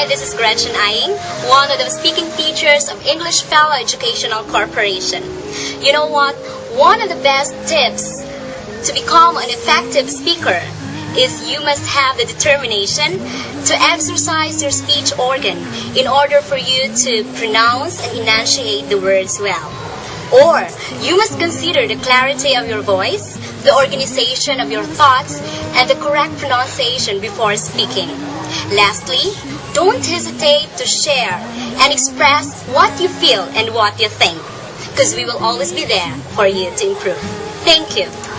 Hi, this is Gretchen Aying, one of the speaking teachers of English Fellow Educational Corporation. You know what? One of the best tips to become an effective speaker is you must have the determination to exercise your speech organ in order for you to pronounce and enunciate the words well. Or you must consider the clarity of your voice, the organization of your thoughts, and the correct pronunciation before speaking. Lastly, don't hesitate to share and express what you feel and what you think, because we will always be there for you to improve. Thank you.